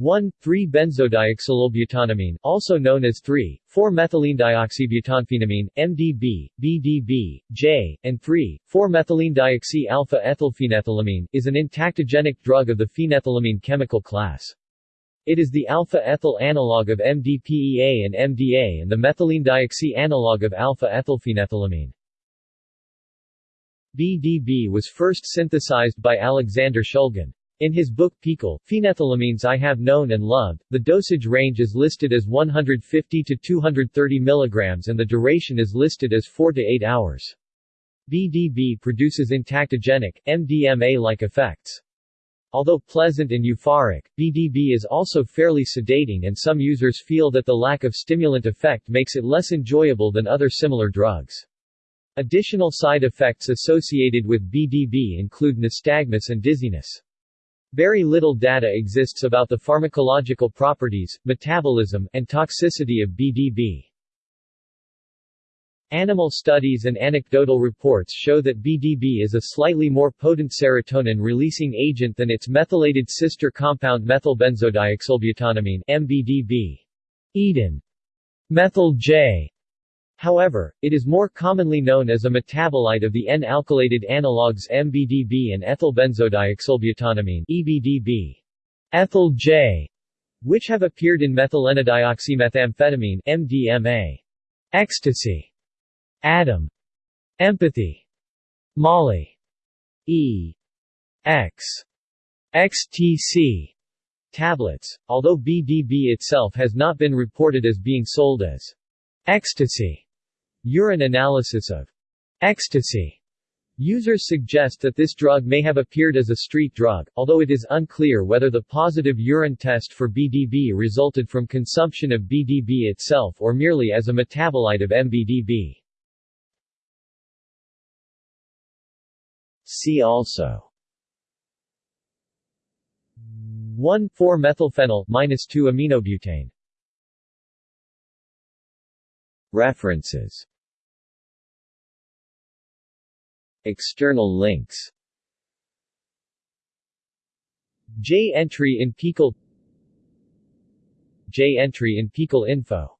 1,3-benzodioxylbutanamine, also known as 3,4-methylenedioxybutanphenamine, MDB, BDB, J, and 3,4-methylenedioxy-alpha-ethylphenethylamine, is an entactogenic drug of the phenethylamine chemical class. It is the alpha-ethyl analog of MDPEA and MDA and the methylenedioxy analog of alpha-ethylphenethylamine. BDB was first synthesized by Alexander Shulgin. In his book PiHKAL, Phenethylamines I Have Known and Loved, the dosage range is listed as 150 to 230 mg and the duration is listed as 4 to 8 hours. BDB produces entactogenic, MDMA-like effects. Although pleasant and euphoric, BDB is also fairly sedating and some users feel that the lack of stimulant effect makes it less enjoyable than other similar drugs. Additional side effects associated with BDB include nystagmus and dizziness. Very little data exists about the pharmacological properties, metabolism, and toxicity of BDB. Animal studies and anecdotal reports show that BDB is a slightly more potent serotonin-releasing agent than its methylated sister compound methylbenzodioxylbutanamine MBDB. Eden. Methyl J However, it is more commonly known as a metabolite of the N-alkylated analogues MBDB and ethylbenzodioxylbutanamine EBDB. Ethyl J, which have appeared in methylenedioxymethamphetamine MDMA. Ecstasy. Adam. Empathy. Molly. E. X. XTC tablets, although BDB itself has not been reported as being sold as ecstasy. Urine analysis of ecstasy. Users suggest that this drug may have appeared as a street drug, although it is unclear whether the positive urine test for BDB resulted from consumption of BDB itself or merely as a metabolite of MBDB. See also 1,4-methylphenyl 2-aminobutane References External links. J entry in PiHKAL J entry in PiHKAL info